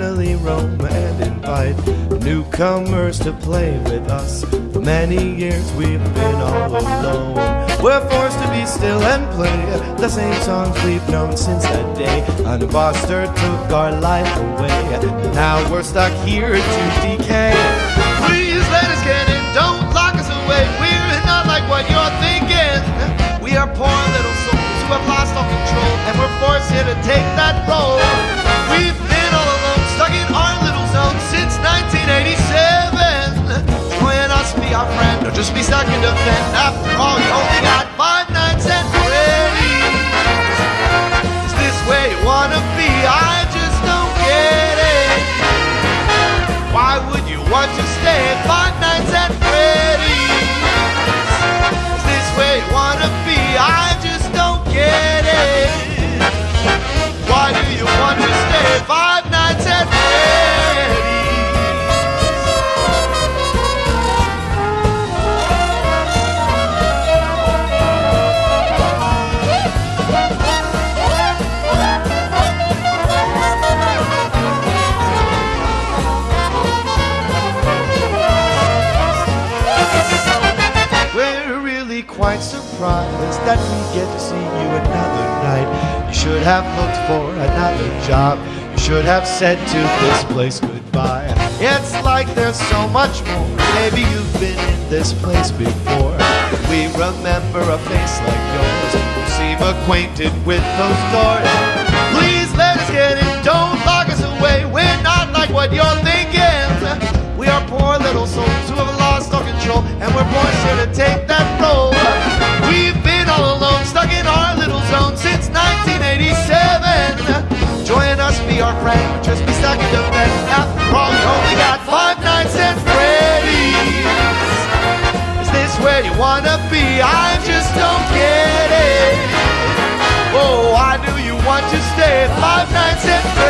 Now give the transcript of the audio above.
home and invite newcomers to play with us. For many years we've been all alone. We're forced to be still and play the same songs we've known since that day. An imposter took our life away. Now we're stuck here to decay. Please let us get in, don't lock us away. We're not like what you're thinking. We are poor little souls who have lost all control, and we're forced here to take that role. Join us, be our friend, just be stuck in defend. After all, you only got five and Freddy's. Is this where you wanna be? I just don't get it. Why would you want to stay five nights at Freddy's? Is this you wanna be? I just don't get it. Why do you want to stay five quite surprised that we get to see you another night. You should have looked for another job. You should have said to this place goodbye. It's like there's so much more. Maybe you've been in this place before. We remember a face like yours. You seem acquainted with those doors. your friend just be stuck in the bed. Wrong, you only got five nights at Freddy's. Is this where you wanna be? I just don't get it. Oh, I knew you want to stay at five nights at Freddy's.